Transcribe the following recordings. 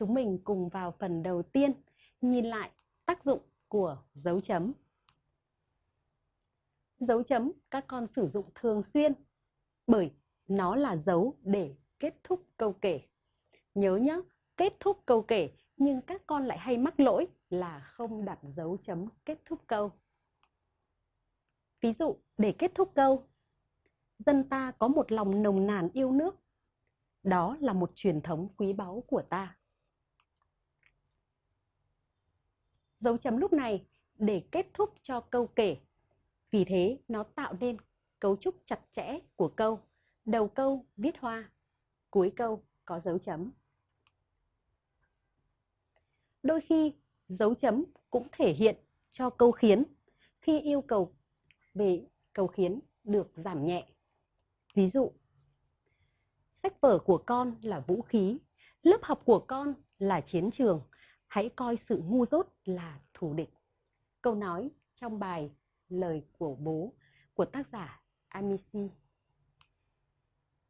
chúng mình cùng vào phần đầu tiên nhìn lại tác dụng của dấu chấm. Dấu chấm các con sử dụng thường xuyên bởi nó là dấu để kết thúc câu kể. Nhớ nhé, kết thúc câu kể nhưng các con lại hay mắc lỗi là không đặt dấu chấm kết thúc câu. Ví dụ, để kết thúc câu, dân ta có một lòng nồng nàn yêu nước. Đó là một truyền thống quý báu của ta. Dấu chấm lúc này để kết thúc cho câu kể. Vì thế, nó tạo nên cấu trúc chặt chẽ của câu. Đầu câu viết hoa, cuối câu có dấu chấm. Đôi khi, dấu chấm cũng thể hiện cho câu khiến khi yêu cầu về cầu khiến được giảm nhẹ. Ví dụ, sách vở của con là vũ khí, lớp học của con là chiến trường, hãy coi sự ngu dốt là thù địch. Câu nói trong bài Lời của bố của tác giả Amici.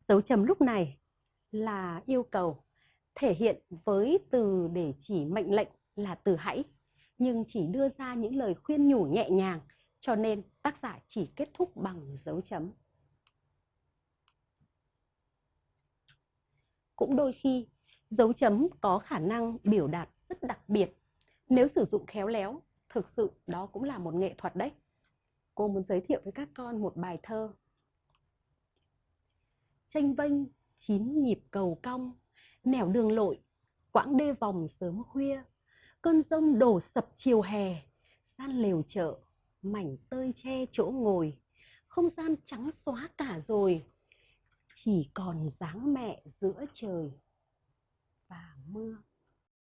Dấu chấm lúc này là yêu cầu thể hiện với từ để chỉ mệnh lệnh là từ hãy nhưng chỉ đưa ra những lời khuyên nhủ nhẹ nhàng cho nên tác giả chỉ kết thúc bằng dấu chấm. Cũng đôi khi, dấu chấm có khả năng biểu đạt rất đặc biệt. Nếu sử dụng khéo léo, thực sự đó cũng là một nghệ thuật đấy. Cô muốn giới thiệu với các con một bài thơ. Tranh vênh, chín nhịp cầu cong, nẻo đường lội, quãng đê vòng sớm khuya, cơn rông đổ sập chiều hè, gian lều chợ, mảnh tơi che chỗ ngồi không gian trắng xóa cả rồi chỉ còn dáng mẹ giữa trời và mưa